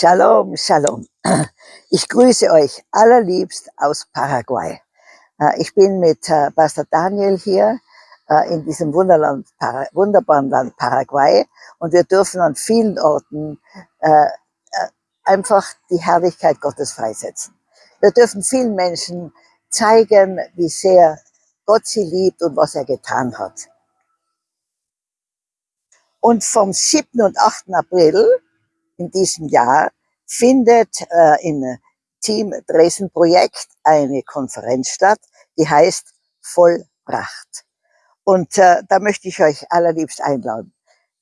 Shalom, Shalom. Ich grüße euch allerliebst aus Paraguay. Äh, ich bin mit äh, Pastor Daniel hier äh, in diesem Wunderland, wunderbaren Land Paraguay und wir dürfen an vielen Orten einfach die Herrlichkeit Gottes freisetzen. Wir dürfen vielen Menschen zeigen, wie sehr Gott sie liebt und was er getan hat. Und vom 7. und 8. April in diesem Jahr findet äh, im Team Dresden Projekt eine Konferenz statt, die heißt Vollbracht. Und äh, da möchte ich euch allerliebst einladen.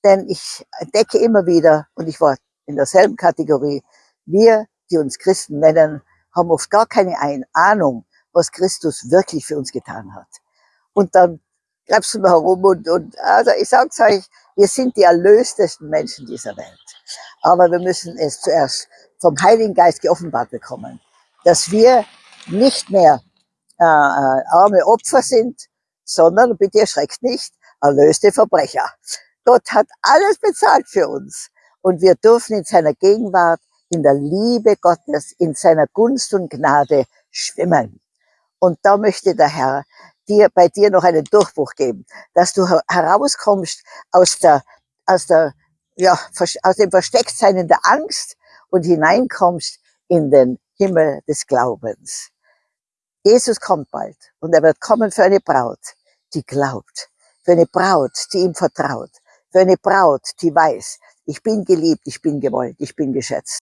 Denn ich entdecke immer wieder, und ich war in derselben Kategorie, wir, die uns Christen nennen, haben oft gar keine Ahnung, was Christus wirklich für uns getan hat. Und dann greifst wir herum und, und also ich sag's euch, wir sind die erlöstesten Menschen dieser Welt. Aber wir müssen es zuerst vom Heiligen Geist geoffenbart bekommen, dass wir nicht mehr äh, äh, arme Opfer sind, sondern, bitte erschreckt nicht, erlöste Verbrecher. Gott hat alles bezahlt für uns und wir dürfen in seiner Gegenwart, in der Liebe Gottes, in seiner Gunst und Gnade schwimmen. Und da möchte der Herr dir, bei dir noch einen Durchbruch geben, dass du herauskommst aus der, aus der, ja, aus dem Verstecktsein in der Angst und hineinkommst in den Himmel des Glaubens. Jesus kommt bald und er wird kommen für eine Braut, die glaubt, für eine Braut, die ihm vertraut, für eine Braut, die weiß, ich bin geliebt, ich bin gewollt, ich bin geschätzt.